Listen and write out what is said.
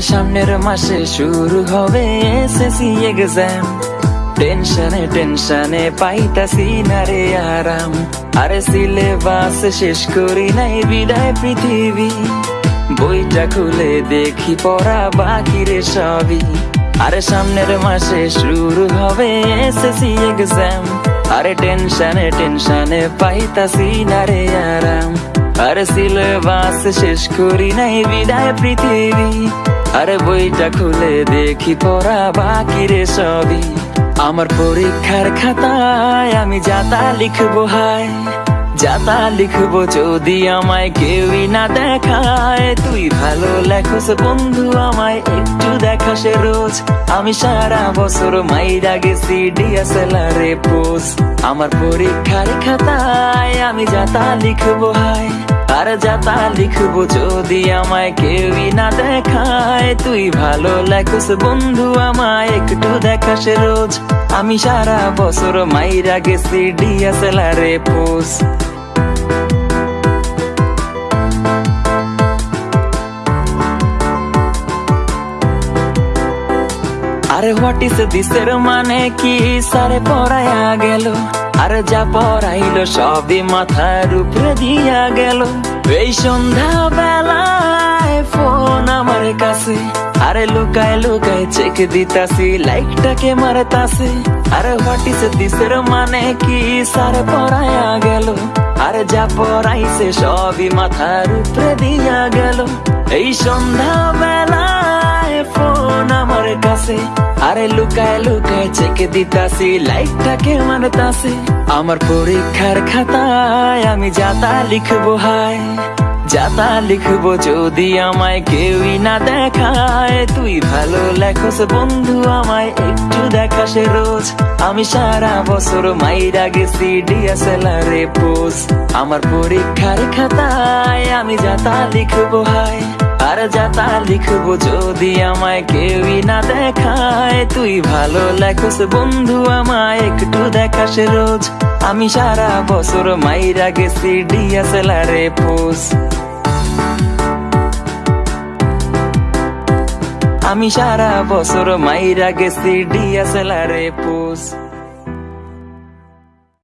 সামনের মাসে শুরু হবে এসএসসি এক্সাম টেনশনে টেনশনে পাইতাছি না রে আরাম। আরে সিলেবাস শেষ করি নাই, বিদায় পৃথিবী। বইটা খুলে দেখি, পড়া বাকি রে সবই। আরে সামনের মাসে শুরু হবে এসএসসি এক্সাম আরে টেনশনে টেনশনে পাইতাছি না রে আরাম। আরে সিলেবাস শেষ করি নাই, বিদায় পৃথিবী। আরে বইটা খুলে দেখি পড়া বাকি রে সবই। আমার পরীক্ষার খাতায় আমি যাতা লিখব, হায়। যাতা লিখব যদি আমায় কেউই না দেখায়, তুই ভালো লেখস বন্ধু, আমায় একটু দেখাস রোজ। আমি সারা বছর মাইরা গেছি ডিএসএলআরে পোজ। আমার পরীক্ষার খাতায় আমি যাতা লিখব, হায়। আর যাতা লিখব যদি আমায় কেউই না দেখায়, তুই ভালো লেখস বন্ধু, আমায় একটু দেখাস রোজ। আমি সারা বছর মাইরা গেছি ডিএসএলআরে পোজ। আরে হোয়াট ইস দিসের মানে কি? সারে পড়ায়া গেল। আরে যা পড়াইলো সবই মাথার উপরে দিয়া গেল। এই সন্ধ্যা বেলায় ফোন আমার কাছে, আরে লুকায় লুকায় চেক দিতাছি লাইকটাকে মারতাছে। আরে হোয়াট দিসের মানে কি? সারে পড়ায়া গেল। আরে যা পড়াইছে সবই মাথার উপরে দিয়া গেল। এই সন্ধ্যা কাছে। আরে লুকায় লুকায় চেকে দিতাছি। লাইটটাকে মানতাছে আমার পরীক্ষার খাতায় আমি যাতা লিখব, হায়। যাতা লিখব যদি আমায় কেউই না দেখায়। তুই ভালো লেখস বন্ধু, আমায় একটু দেখাস রোজ। আমি সারা বছর মাইরা গেছি ডিএসএলআরে পোজ আমার পরীক্ষার খাতায় আমি যাতা লিখব, হায়। আর যাতা লিখব যদি আমায় কেউই না দেখায়, তুই ভালো লেখস বন্ধু, আমায় একটু দেখাস রোজ। আমি সারা বছর মাইরা গেছি ডিএসএলআরে পোজ। আমি সারা বছর মাইরা গেছি ডিএসএলআরে পোজ।